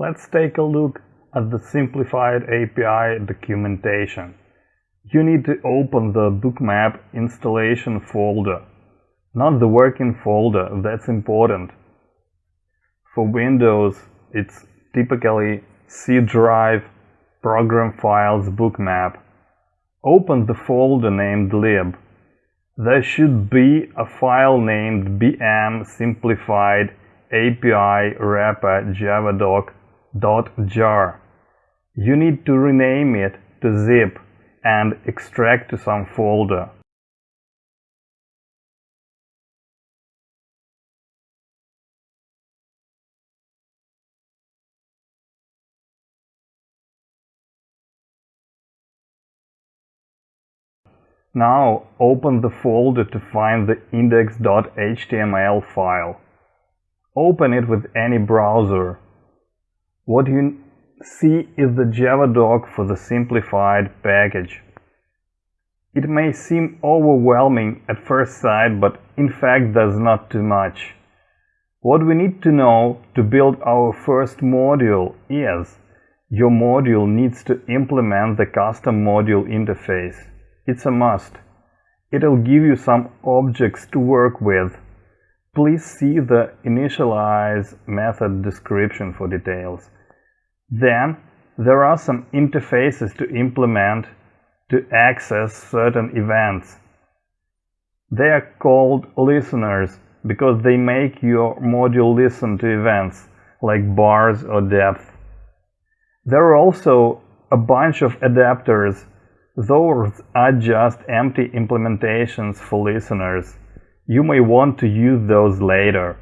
Let's take a look at the simplified API documentation. You need to open the bookmap installation folder, not the working folder, that's important. For Windows, it's typically C drive, program files bookmap. Open the folder named lib. There should be a file named bm simplified API wrapper javadoc.jar. You need to rename it to zip and extract to some folder. Now open the folder to find the index.html file. Open it with any browser. What you see is the Javadoc for the simplified package. It may seem overwhelming at first sight, but in fact does not too much. What we need to know to build our first module is your module needs to implement the custom module interface. It's a must. It'll give you some objects to work with. Please see the initialize method description for details. Then there are some interfaces to implement to access certain events. They are called listeners because they make your module listen to events like bars or depth. There are also a bunch of adapters those are just empty implementations for listeners. You may want to use those later.